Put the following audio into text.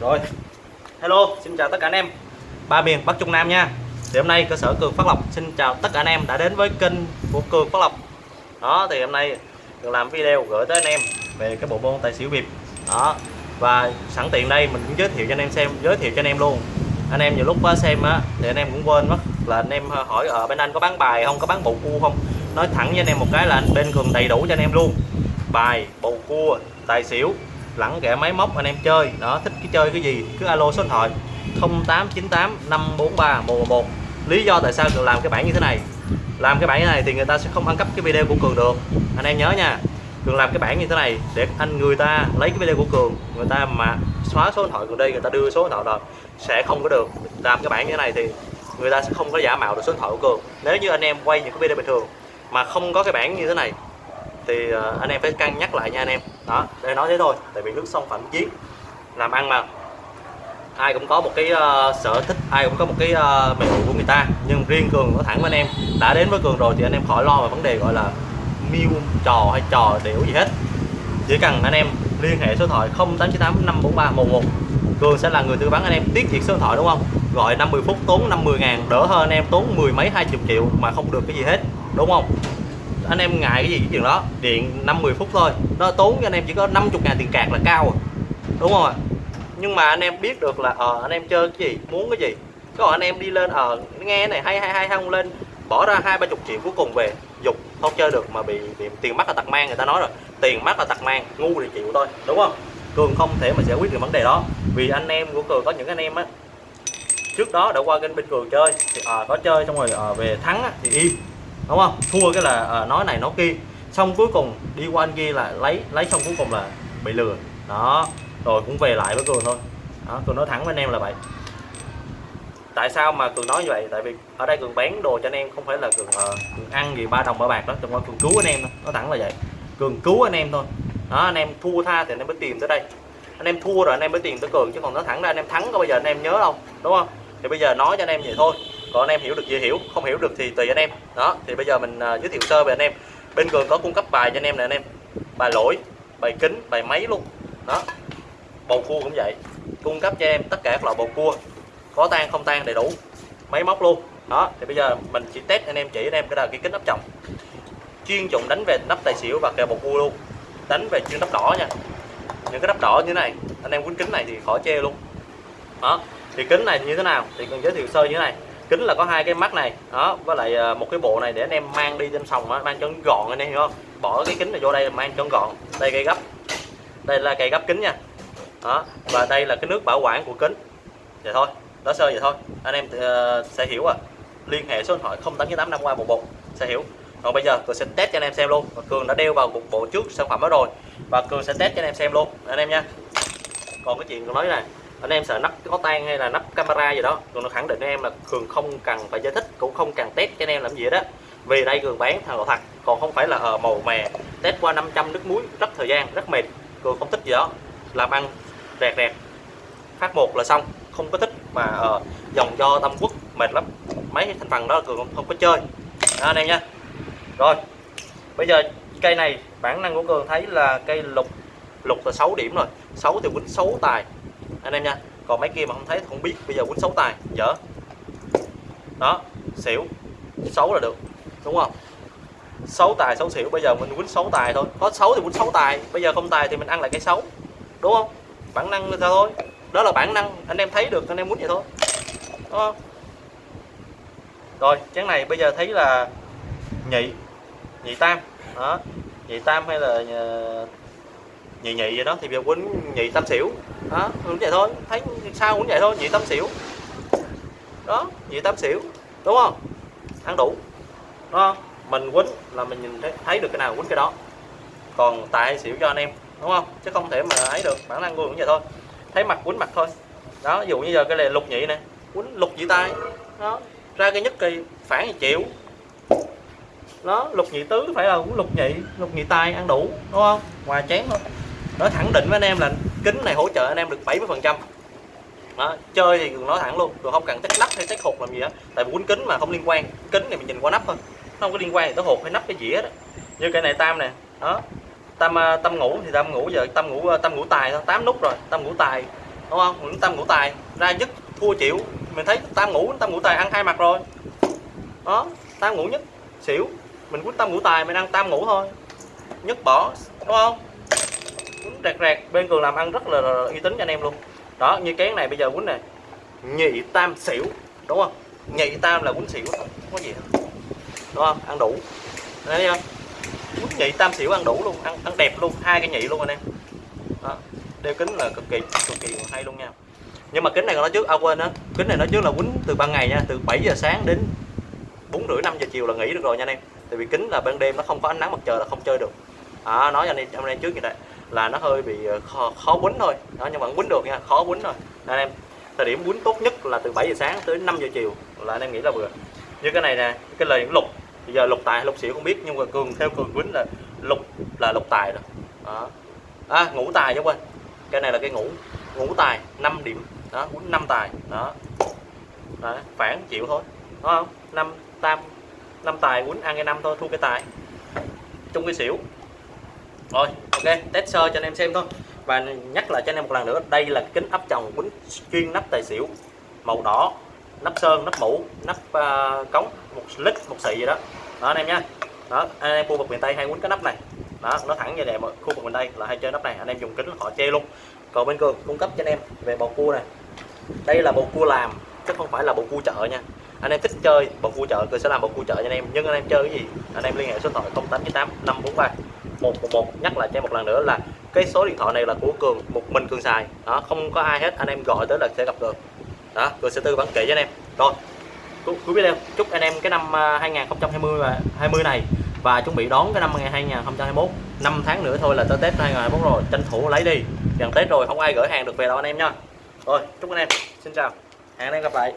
Rồi. Hello, xin chào tất cả anh em. Ba miền Bắc Trung Nam nha. Thì hôm nay cơ sở Cường Phát Lộc xin chào tất cả anh em đã đến với kênh của Cường Phát Lộc. Đó, thì hôm nay Cường làm video gửi tới anh em về cái bộ môn tài xỉu bịp. Đó, và sẵn tiện đây mình cũng giới thiệu cho anh em xem, giới thiệu cho anh em luôn. Anh em nhiều lúc xem á, thì anh em cũng quên mất là anh em hỏi ở bên anh có bán bài không, có bán bộ cua không. Nói thẳng với anh em một cái là anh bên Cường đầy đủ cho anh em luôn. Bài, bầu cua, tài xỉu lẫn kẻ máy móc anh em chơi. Đó, thích cái chơi cái gì cứ alo số điện thoại 0898 543 111 lý do tại sao cường làm cái bản như thế này. Làm cái bản như thế này thì người ta sẽ không ăn cắp cái video của cường được. Anh em nhớ nha, cường làm cái bản như thế này để anh người ta lấy cái video của cường, người ta mà xóa số điện thoại cường đi, người ta đưa số điện thoại rồi, sẽ không có được. Làm cái bản như thế này thì người ta sẽ không có giả mạo được số điện thoại của cường. Nếu như anh em quay những cái video bình thường mà không có cái bản như thế này thì ờ, anh em phải cân nhắc lại nha anh em. Đó để nói thế thôi tại vì nước sông phạm chiến làm ăn mà. Ai cũng có một cái uh, sở thích ai cũng có một cái ờ, uh, mẹo của người ta nhưng riêng cường nói thẳng với anh em đã đến với cường rồi thì anh em khỏi lo về vấn đề gọi là miêu trò hay trò điểu gì hết. Chỉ cần anh em liên hệ số điện thoại 0898 543 11 cường sẽ là người tư vấn anh em tiết kiệm số điện thoại đúng không? Gọi 50 phút tốn 50 ngàn đỡ hơn anh em tốn mười mấy hai chục triệu mà không được cái gì hết đúng không? Anh em ngại cái gì cái chuyện đó. Điện 50 phút thôi. Nó tốn cho anh em chỉ có 50 ngàn tiền cạc là cao rồi. Đúng không ạ? Nhưng mà anh em biết được là ờ anh em chơi cái gì muốn cái gì. Có anh em đi lên ờ nghe này hay hay hay không lên bỏ ra hai ba chục triệu cuối cùng về dục không chơi được mà bị, bị tiền mất là tật mang người ta nói rồi. Tiền mất là tật mang ngu thì chịu thôi. Đúng không? Cường không thể mà giải quyết được vấn đề đó. Vì anh em của cường có những anh em á trước đó đã qua kênh bên cường chơi thì à, có chơi xong rồi à, về thắng á, thì im đúng không? Thua cái là à, nói này nói kia. Xong cuối cùng đi qua anh kia là lấy lấy xong cuối cùng là bị lừa. Đó rồi cũng về lại với cường thôi. Đó cường nói thẳng với anh em là vậy. Tại sao mà cường nói như vậy? Tại vì ở đây cường bán đồ cho anh em không phải là cường, uh, cường ăn gì ba đồng ba bạc đó. Chẳng qua cường cứu anh em thôi. Nó thẳng là vậy. Cường cứu anh em thôi. Đó anh em thua tha thì anh em mới tìm tới đây. Anh em thua rồi anh em mới tìm tới cường. Chứ còn nó thẳng ra anh em thắng có bây giờ anh em nhớ đâu. Đúng không? Thì bây giờ nói cho anh em vậy thôi còn anh em hiểu được dễ hiểu không hiểu được thì tùy anh em. Đó thì bây giờ mình uh, giới thiệu sơ về anh em. Bên cường có cung cấp bài cho anh em nè anh em. Bài lỗi bài kính bài máy luôn. Đó bầu cua cũng vậy. Cung cấp cho em tất cả các loại bầu cua. Có tan không tan đầy đủ. Máy móc luôn. Đó thì bây giờ mình chỉ test anh em chỉ anh em cái là cái kính nắp chồng. Chuyên dụng đánh về nắp tài xỉu và kèo bầu cua luôn. Đánh về chuyên nắp đỏ nha. Những cái nắp đỏ như thế này anh em quấn kính này thì khỏi chê luôn. Đó thì kính này như thế nào thì cần giới thiệu sơ như thế này kính là có hai cái mắt này đó với lại ờ, một cái bộ này để anh em mang đi trên sòng đó, mang cho gọn anh em hiểu không? Bỏ cái kính này vô đây mang cho gọn. Đây cây gấp. Đây là cây gấp kính nha. Đó và đây là cái nước bảo quản của kính. Vậy thôi đó sơ vậy thôi. Anh em uh, sẽ hiểu à. Liên hệ số điện thoại 0898 năm qua một bộ sẽ hiểu. Còn bây giờ cường sẽ test cho anh em xem luôn. Và cường đã đeo vào một bộ trước sản phẩm đó rồi. Và cường sẽ test cho anh em xem luôn. Anh em nha. Còn cái chuyện cường nói này anh em sợ nắp có tan hay là nắp camera gì đó cường nó khẳng định với em là cường không cần phải giải thích cũng không cần test cho anh em làm gì đó vì đây cường bán thằng thật còn không phải là ờ màu mè test qua 500 nước muối rất thời gian rất mệt. Cường không thích gì đó làm ăn rẹt rẹt. Phát một là xong không có thích mà ờ, dòng do tâm quốc mệt lắm. Mấy thành phần đó cường không, không có chơi. Đó, anh em nha rồi bây giờ cây này bản năng của cường thấy là cây lục lục là 6 điểm rồi. 6 thì quýnh 6 tài anh em nha, còn mấy kia mà không thấy thì không biết. Bây giờ quýnh xấu tài, dở. Đó, xỉu. Xấu là được, đúng không? Xấu tài, xấu xỉu. Bây giờ mình quýnh xấu tài thôi. Có xấu thì quýnh xấu tài, bây giờ không tài thì mình ăn lại cái xấu, đúng không? Bản năng như thôi? Đó là bản năng, anh em thấy được anh em muốn vậy thôi, đúng không? Rồi, chén này bây giờ thấy là nhị nhị tam. Đó, nhị tam hay là ờ, nhị nhị vậy đó thì giờ quýnh nhị tâm xỉu. Đó cũng ừ, vậy thôi thấy sao cũng vậy thôi nhị tâm xỉu. Đó nhị tâm xỉu đúng không? Ăn đủ đúng không? Mình quýnh là mình nhìn thấy, thấy được cái nào quýnh cái đó. Còn tại xỉu cho anh em đúng không? Chứ không thể mà ấy được bản năng cũng vậy thôi. Thấy mặt quýnh mặt thôi. Đó ví dụ như giờ cái này lục nhị nè quýnh lục nhị tay. Đó ra cái nhất kỳ phản thì chịu. Đó lục nhị tứ phải là cũng lục nhị lục nhị tay ăn đủ đúng không? Ngoài chén thôi nó khẳng định với anh em là kính này hỗ trợ anh em được 70 phần trăm. Đó, chơi thì nói thẳng luôn rồi không cần tách nắp hay tách hột làm gì đó, tại vì quýnh kính mà không liên quan kính này mình nhìn qua nắp thôi nó không có liên quan tới hột hay nắp cái dĩa đó. Như cái này tam nè đó tam à, tâm ngủ thì tam ngủ giờ tam ngủ à, tâm ngủ tài thôi tám nút rồi tam ngủ tài đúng không? Những tam ngủ tài ra nhất thua chịu. Mình thấy tam ngủ tam ngủ tài ăn hai mặt rồi. Đó tam ngủ nhất xỉu. Mình quýnh tam ngũ tài mình ăn tam ngủ thôi. Nhất bỏ đúng không? Quýnh rạc rạc bên cường làm ăn rất là, là uy tín cho anh em luôn. Đó như cái này bây giờ quýnh này nhị tam xỉu đúng không? Nhị tam là quýnh xỉu không có gì hết. Đúng không? Ăn đủ. Thấy chưa? Quýnh nhị tam xỉu ăn đủ luôn ăn ăn đẹp luôn hai cái nhị luôn anh em. Đó. đeo kính là cực kỳ cực kỳ hay luôn nha. Nhưng mà kính này còn nói trước à quên á kính này nói trước là quýnh từ ban ngày nha từ 7 giờ sáng đến bốn rưỡi năm giờ chiều là nghỉ được rồi nha anh em. Tại vì kính là ban đêm nó không có ánh nắng mặt trời là không chơi được. À, nói cho anh em anh em trước như vậy là nó hơi bị ờ, khó, khó quýnh thôi. Đó nhưng mà quýnh được nha khó quýnh thôi anh em thời điểm quýnh tốt nhất là từ 7 giờ sáng tới 5 giờ chiều là anh em nghĩ là vừa. Như cái này nè cái lời lục bây giờ lục tài lục xỉu không biết nhưng mà cường theo cường quýnh là lục là lục tài rồi. Đó. À, ngũ tài chứ quên. Cái này là cái ngũ ngũ tài 5 điểm. Đó quýnh 5 tài. Đó. Đó, phản chịu thôi. Đúng không? Năm tam năm tài quýnh ăn cái năm thôi thua cái tài. Chung cái xỉu. Rồi ok test sơ cho anh em xem thôi. Và nhắc lại cho anh em một lần nữa đây là kính áp tròng quýnh chuyên nắp tài xỉu. Màu đỏ nắp sơn nắp mũ nắp uh, cống một lít một xị gì đó. Đó anh em nha đó anh em khu vực miền tây hay quýnh cái nắp này. Đó nó thẳng như này mà khu vực miền tây là hay chơi nắp này. Anh em dùng kính họ che luôn. Còn bên cường cung cấp cho anh em về bầu cua này. Đây là bầu cua làm chứ không phải là bầu cua chợ nha. Anh em thích chơi bầu cua chợ tôi sẽ làm bầu cua chợ cho anh em. Nhưng anh em chơi cái gì anh em liên hệ số điện thoại 0898 543 111 nhắc lại cho em một lần nữa là cái số điện thoại này là của cường, một mình cường xài. Đó, không có ai hết, anh em gọi tới là sẽ gặp được đó, cường sẽ tư vấn kỹ cho anh em. Rồi cuối video chúc anh em cái năm à, 2020 và 20 này và chuẩn bị đón cái năm 2021 5 tháng nữa thôi là tới Tết 2021 rồi, tranh thủ lấy đi. Gần Tết rồi, không ai gửi hàng được về đâu anh em nha. Rồi, chúc anh em. Xin chào. Hẹn anh em gặp lại.